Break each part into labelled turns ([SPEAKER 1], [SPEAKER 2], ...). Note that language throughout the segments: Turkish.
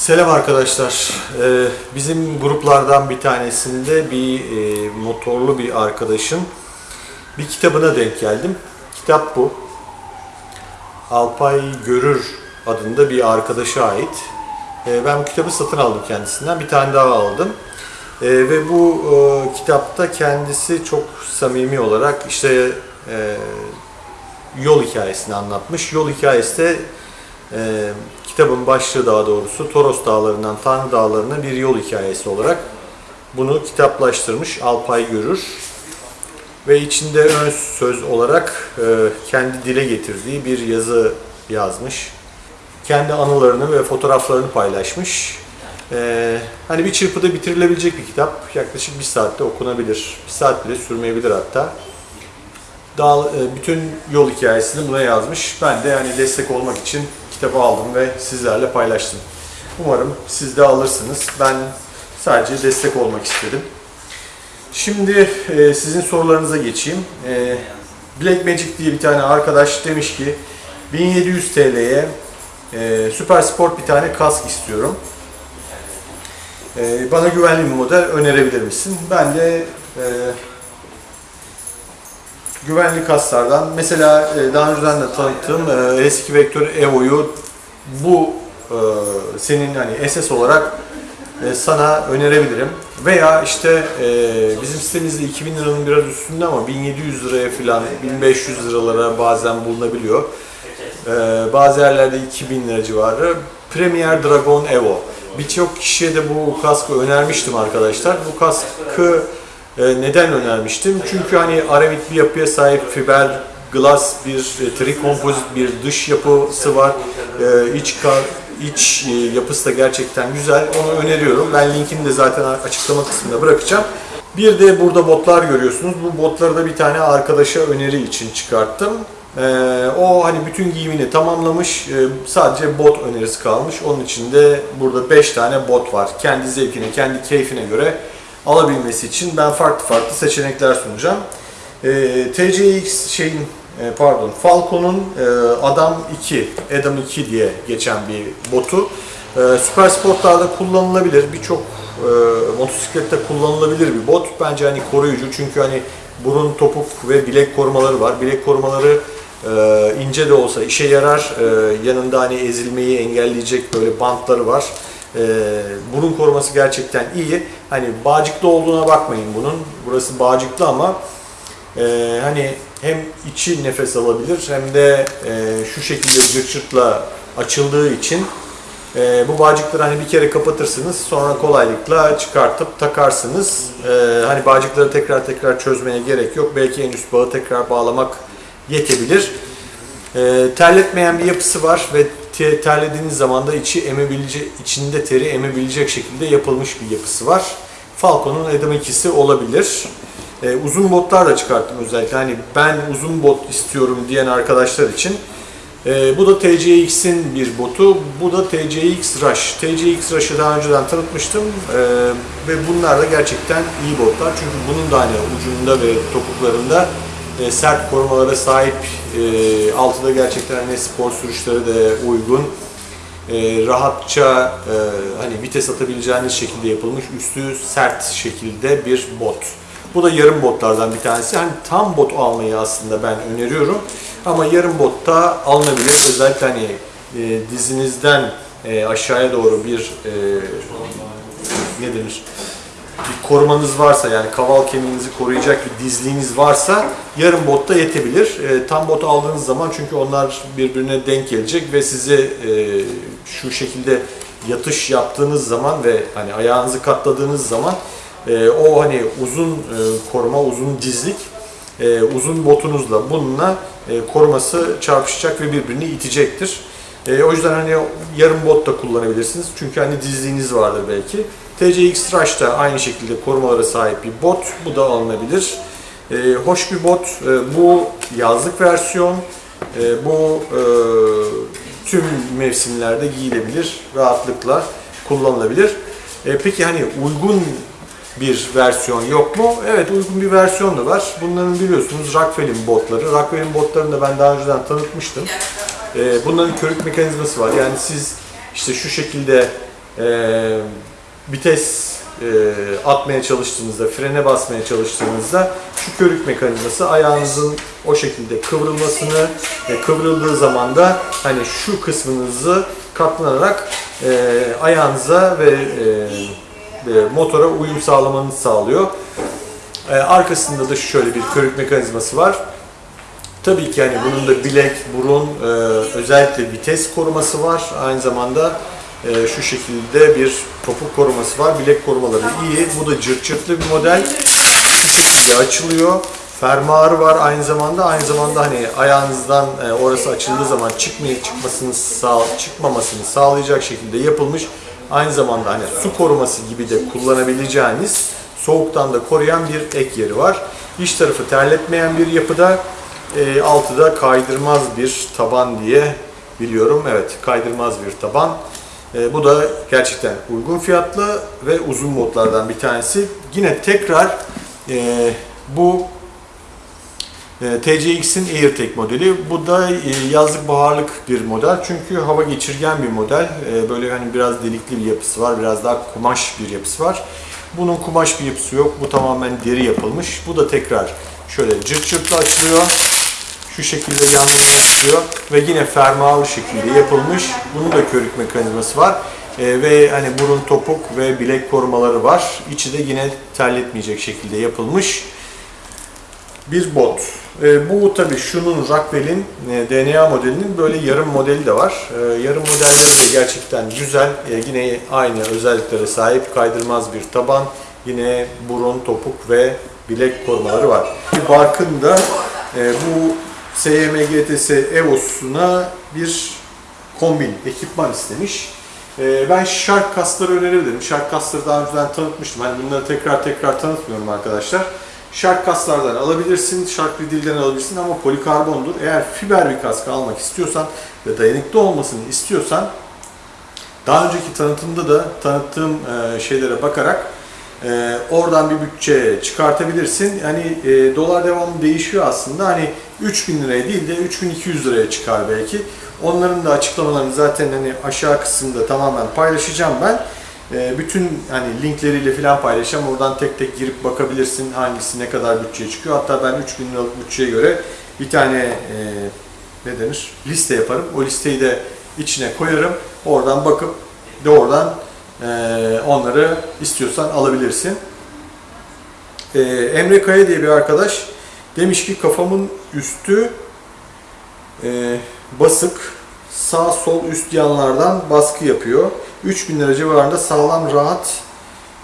[SPEAKER 1] Selam arkadaşlar. Ee, bizim gruplardan bir tanesinde bir e, motorlu bir arkadaşın bir kitabına denk geldim. Kitap bu. Alpay Görür adında bir arkadaşa ait. Ee, ben bu kitabı satın aldım kendisinden. Bir tane daha aldım. Ee, ve bu e, kitapta kendisi çok samimi olarak işte e, yol hikayesini anlatmış. Yol hikayesi de e, kitabın başlığı daha doğrusu Toros Dağları'ndan Tanrı Dağları'na bir yol hikayesi olarak bunu kitaplaştırmış Alpay Görür. Ve içinde ön söz olarak e, kendi dile getirdiği bir yazı yazmış. Kendi anılarını ve fotoğraflarını paylaşmış. E, hani bir çırpıda bitirilebilecek bir kitap. Yaklaşık bir saatte okunabilir. Bir saat bile sürmeyebilir hatta. Dağ, e, bütün yol hikayesini buna yazmış. Ben de yani destek olmak için kitabı aldım ve sizlerle paylaştım. Umarım siz de alırsınız. Ben sadece destek olmak istedim. Şimdi e, sizin sorularınıza geçeyim. E, Black Magic diye bir tane arkadaş demiş ki 1700 TL'ye e, Süper Sport bir tane kask istiyorum. E, bana güvenli bir model önerebilir misin? Ben de e, güvenli kaslardan mesela e, daha önceden de tanıttığım e, eski Vektör Evo'yu bu e, senin hani SS olarak sana önerebilirim. Veya işte bizim sitemizde 2000 liranın biraz üstünde ama 1700 liraya falan 1500 liralara bazen bulunabiliyor. Bazı yerlerde 2000 lira civarı. Premier Dragon Evo. Birçok kişiye de bu kaskı önermiştim arkadaşlar. Bu kaskı neden önermiştim? Çünkü hani aramit bir yapıya sahip fiber glass bir e, trikompozit bir dış yapısı var. E, iç ka- iç e, yapısı da gerçekten güzel. Onu öneriyorum. Ben linkini de zaten açıklama kısmında bırakacağım. Bir de burada botlar görüyorsunuz. Bu botları da bir tane arkadaşa öneri için çıkarttım. E, o hani bütün giyimini tamamlamış. E, sadece bot önerisi kalmış. Onun için de burada 5 tane bot var. Kendi zevkine, kendi keyfine göre alabilmesi için ben farklı farklı seçenekler sunacağım. E, TCX şeyin e, pardon Falcon'un e, Adam 2, Adam 2 diye geçen bir botu. E, süper sportlarda kullanılabilir. Birçok e, motosiklette kullanılabilir bir bot. Bence hani koruyucu çünkü hani burun, topuk ve bilek korumaları var. Bilek korumaları e, ince de olsa işe yarar. E, yanında hani ezilmeyi engelleyecek böyle bantları var. E, burun koruması gerçekten iyi. Hani bağcıklı olduğuna bakmayın bunun. Burası bağcıklı ama e, hani hem içi nefes alabilir hem de e, şu şekilde cırt cırtla açıldığı için e, bu bağcıkları hani bir kere kapatırsınız sonra kolaylıkla çıkartıp takarsınız. E, hani bağcıkları tekrar tekrar çözmeye gerek yok. Belki en üst bağı tekrar bağlamak yetebilir. E, terletmeyen bir yapısı var ve te- terlediğiniz zaman da içi emebilecek, içinde teri emebilecek şekilde yapılmış bir yapısı var. Falcon'un Adam 2'si olabilir. Ee, uzun botlar da çıkarttım özellikle. Hani ben uzun bot istiyorum diyen arkadaşlar için. Ee, bu da TCX'in bir botu. Bu da TCX Rush. TCX Rush'ı daha önceden tanıtmıştım. Ee, ve bunlar da gerçekten iyi botlar. Çünkü bunun da hani ucunda ve topuklarında e, sert korumalara sahip. E, altı da gerçekten hani spor sürüşleri de uygun. E, rahatça e, hani vites atabileceğiniz şekilde yapılmış üstü sert şekilde bir bot. Bu da yarım botlardan bir tanesi. Hani tam bot almayı aslında ben öneriyorum. Ama yarım botta alınabilir. Özellikle hani e, dizinizden e, aşağıya doğru bir e, ne denir? Bir korumanız varsa yani kaval kemiğinizi koruyacak bir dizliğiniz varsa yarım botta yetebilir. E, tam bot aldığınız zaman çünkü onlar birbirine denk gelecek ve sizi e, şu şekilde yatış yaptığınız zaman ve hani ayağınızı katladığınız zaman e, o hani uzun e, koruma, uzun dizlik e, uzun botunuzla bununla e, koruması çarpışacak ve birbirini itecektir. E, o yüzden hani yarım bot da kullanabilirsiniz. Çünkü hani dizliğiniz vardır belki. TCX Rush da aynı şekilde korumalara sahip bir bot. Bu da alınabilir. E, hoş bir bot. E, bu yazlık versiyon. E, bu e, tüm mevsimlerde giyilebilir. Rahatlıkla kullanılabilir. E, peki hani uygun bir versiyon yok mu? Evet uygun bir versiyon da var. Bunların biliyorsunuz Rockwell'in botları. Rockwell'in botlarını da ben daha önceden tanıtmıştım. Ee, bunların körük mekanizması var. Yani siz işte şu şekilde e, vites e, atmaya çalıştığınızda, frene basmaya çalıştığınızda şu körük mekanizması ayağınızın o şekilde kıvrılmasını ve kıvrıldığı zaman da hani şu kısmınızı katlanarak e, ayağınıza ve e, e, motora uyum sağlamanızı sağlıyor. E, arkasında da şöyle bir körük mekanizması var. Tabii ki hani bunun da bilek, burun, e, özellikle vites koruması var. Aynı zamanda e, şu şekilde bir topuk koruması var. Bilek korumaları iyi. Bu da cırt cırtlı bir model. Şu şekilde açılıyor. Fermuarı var aynı zamanda. Aynı zamanda hani ayağınızdan e, orası açıldığı zaman çıkmayı çıkmasını sağ, çıkmamasını sağlayacak şekilde yapılmış. Aynı zamanda hani su koruması gibi de kullanabileceğiniz soğuktan da koruyan bir ek yeri var. İç tarafı terletmeyen bir yapıda. E, altı da kaydırmaz bir taban diye biliyorum. Evet kaydırmaz bir taban. E, bu da gerçekten uygun fiyatlı ve uzun modlardan bir tanesi. Yine tekrar e, bu e, TCX'in AirTag modeli. Bu da yazlık baharlık bir model. Çünkü hava geçirgen bir model. Böyle hani biraz delikli bir yapısı var. Biraz daha kumaş bir yapısı var. Bunun kumaş bir yapısı yok. Bu tamamen deri yapılmış. Bu da tekrar şöyle cırt cırtlı açılıyor. Şu şekilde yanlarına açılıyor ve yine fermuarlı şekilde yapılmış. Bunun da körük mekanizması var. Ee, ve hani burun topuk ve bilek korumaları var. İçi de yine terletmeyecek şekilde yapılmış bir bot. Ee, bu tabi şunun Rockwell'in e, DNA modelinin böyle yarım modeli de var. Ee, yarım modelleri de gerçekten güzel. Ee, yine aynı özelliklere sahip kaydırmaz bir taban. Yine burun, topuk ve bilek korumaları var. Barkın da e, bu SYM GTS Evos'una bir kombin, ekipman istemiş. Ee, ben Shark kasları önerebilirim. Shark kasları daha önceden tanıtmıştım. Hani bunları tekrar tekrar tanıtmıyorum arkadaşlar. Shark kaslardan alabilirsin, Shark Ridil'den alabilirsin ama polikarbondur. Eğer fiber bir kask almak istiyorsan ve dayanıklı olmasını istiyorsan daha önceki tanıtımda da tanıttığım e, şeylere bakarak e, oradan bir bütçe çıkartabilirsin. Yani e, dolar devamlı değişiyor aslında. Hani 3000 liraya değil de 3200 liraya çıkar belki. Onların da açıklamalarını zaten hani aşağı kısımda tamamen paylaşacağım ben. E, bütün hani linkleriyle falan paylaşacağım. Oradan tek tek girip bakabilirsin hangisi ne kadar bütçeye çıkıyor. Hatta ben 3000 liralık bütçeye göre bir tane e, ne denir liste yaparım. O listeyi de içine koyarım. Oradan bakıp doğrudan e, onları istiyorsan alabilirsin. E, Emre Kaya diye bir arkadaş demiş ki kafamın üstü e, basık sağ sol üst yanlardan baskı yapıyor. 3000 lira civarında sağlam rahat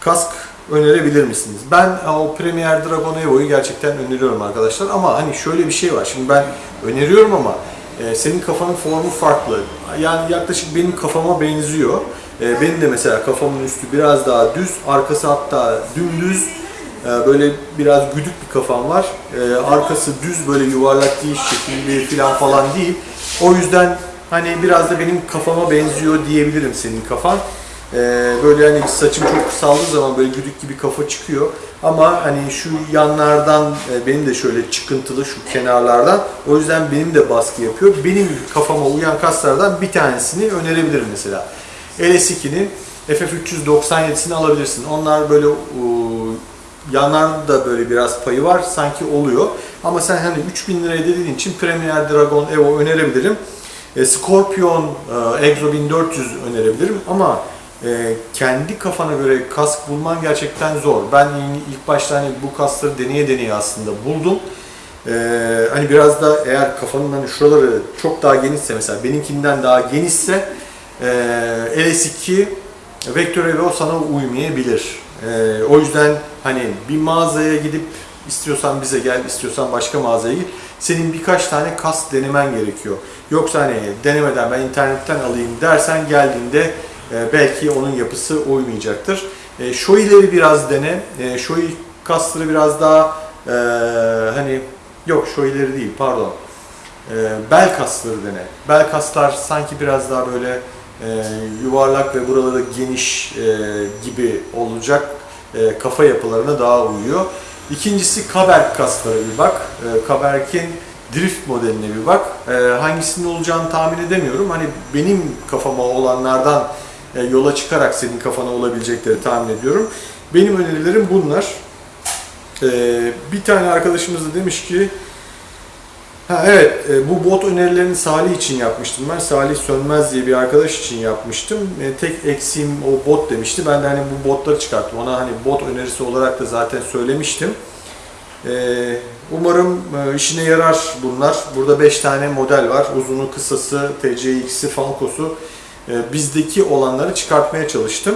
[SPEAKER 1] kask önerebilir misiniz? Ben o Premier Dragon Evo'yu gerçekten öneriyorum arkadaşlar ama hani şöyle bir şey var. Şimdi ben öneriyorum ama e, senin kafanın formu farklı. Yani yaklaşık benim kafama benziyor. E, benim de mesela kafamın üstü biraz daha düz, arkası hatta dümdüz. E, böyle biraz güdük bir kafam var. E, arkası düz böyle yuvarlak değil, şekilli falan falan değil. O yüzden hani biraz da benim kafama benziyor diyebilirim senin kafan. Ee, böyle hani saçım çok kısaldığı zaman böyle güdük gibi kafa çıkıyor. Ama hani şu yanlardan e, benim de şöyle çıkıntılı şu kenarlardan. O yüzden benim de baskı yapıyor. Benim kafama uyan kaslardan bir tanesini önerebilirim mesela. LS2'nin FF397'sini alabilirsin. Onlar böyle yanlarda da böyle biraz payı var sanki oluyor. Ama sen hani 3000 liraya dediğin için Premier Dragon Evo önerebilirim. E, Scorpion e, Exo 1400 önerebilirim ama e, kendi kafana göre kask bulman gerçekten zor. Ben ilk başta hani bu kaskları deneye deneye aslında buldum. hani biraz da eğer kafanın hani şuraları çok daha genişse mesela benimkinden daha genişse LS2 Vector Evo sana uymayabilir. O yüzden hani bir mağazaya gidip istiyorsan bize gel, istiyorsan başka mağazaya git. Senin birkaç tane kask denemen gerekiyor. Yoksa hani denemeden ben internetten alayım dersen geldiğinde e, belki onun yapısı uymayacaktır. E, Shoei'leri biraz dene. E, Shoei kasları biraz daha e, hani yok Shoei'leri değil pardon. E, bel kasları dene. Bel kaslar sanki biraz daha böyle e, yuvarlak ve buraları geniş e, gibi olacak e, kafa yapılarına daha uyuyor. İkincisi Kaberk kasları bir bak. E, Kaberk'in drift modeline bir bak. E, hangisinin olacağını tahmin edemiyorum. Hani benim kafama olanlardan e, yola çıkarak senin kafana olabilecekleri tahmin ediyorum. Benim önerilerim bunlar. E, bir tane arkadaşımız da demiş ki Ha evet, e, bu bot önerilerini Salih için yapmıştım ben. Salih Sönmez diye bir arkadaş için yapmıştım. E, tek eksiğim o bot demişti. Ben de hani bu botları çıkarttım. Ona hani bot önerisi olarak da zaten söylemiştim. E, umarım işine yarar bunlar. Burada 5 tane model var. Uzunu, kısası, TCX'i, Falco'su. Bizdeki olanları çıkartmaya çalıştım.